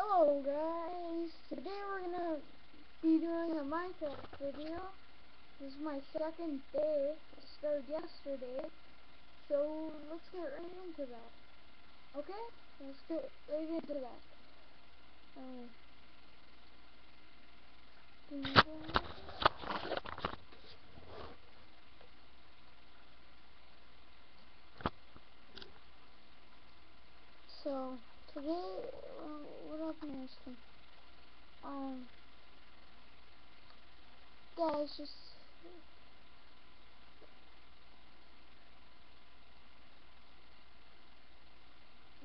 Hello guys, today we're gonna be doing a Minecraft video. This is my second day, I started yesterday, so let's get right into that. Okay? Let's get right into that. Um, so, today, uh, Marston? Um, guys, just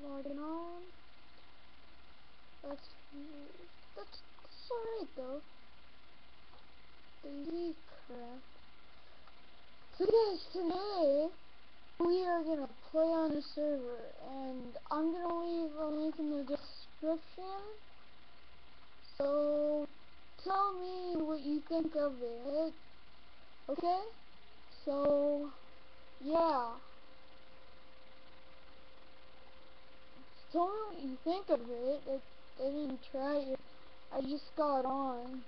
logging on. That's that's that's alright though. Daisy crap. So guys, today we are gonna play on a server, and I'm gonna leave a link in the description. So tell me what you think of it. Okay? So yeah. Tell me what you think of it. I, I didn't try it. I just got on.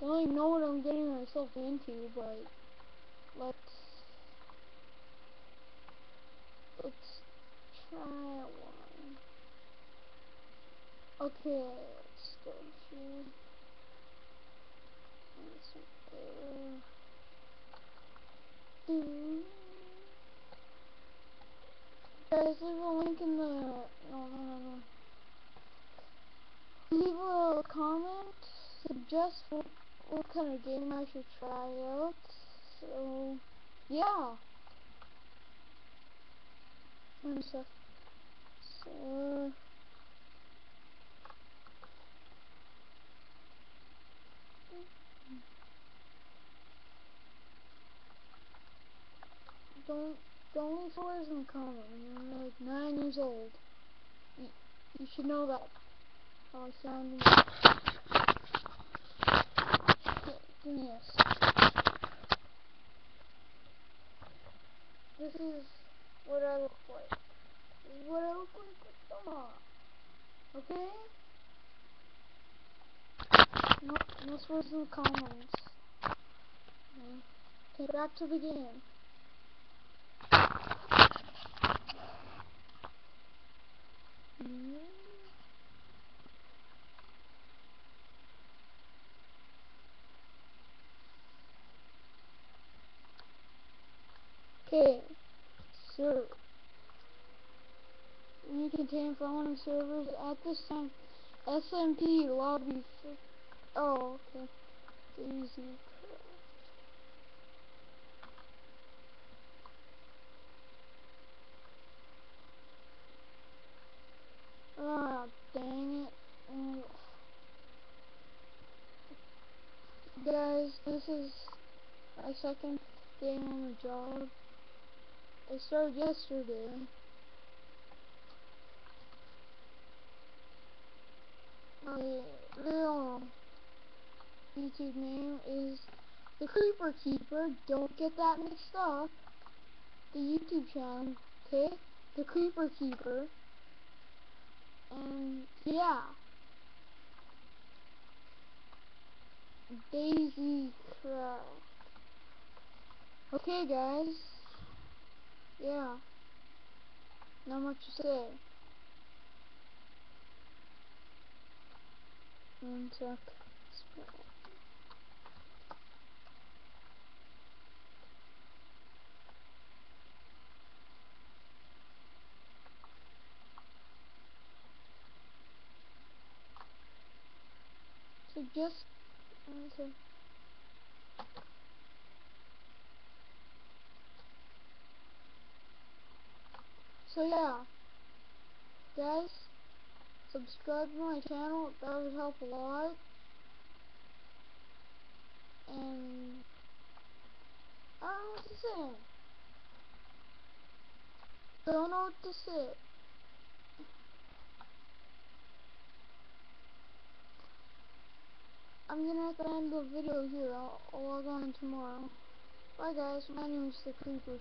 Don't even know what I'm getting myself into, but let's let's try one. Okay, let's. Guys, leave a link in the no no no no. Leave a comment. Suggest what, what kind of game I should try out. So yeah. One sec. So. Don't words in the comment. You're like nine years old. You, you should know that. How I sound. Yes. This is what I look like. This is what I look like with mom. Okay? No, no swears in the comments. Okay, back to the game. Okay, server. We contain following servers at this time. SMP lobby. Oh, okay. Easy. Ah, dang it. Oh. Guys, this is my second day on the job. I started yesterday. My real YouTube name is The Creeper Keeper. Don't get that mixed up. The YouTube channel, okay? The Creeper Keeper. And yeah. Daisy. Okay guys. Yeah. Not much to say. One sec. So just okay. So yeah, guys, subscribe to my channel. That would help a lot. And I don't know what to say. I don't know what to say. I'm gonna have to end the video here. I'll, I'll log on tomorrow. Bye guys, my name is the Creeper.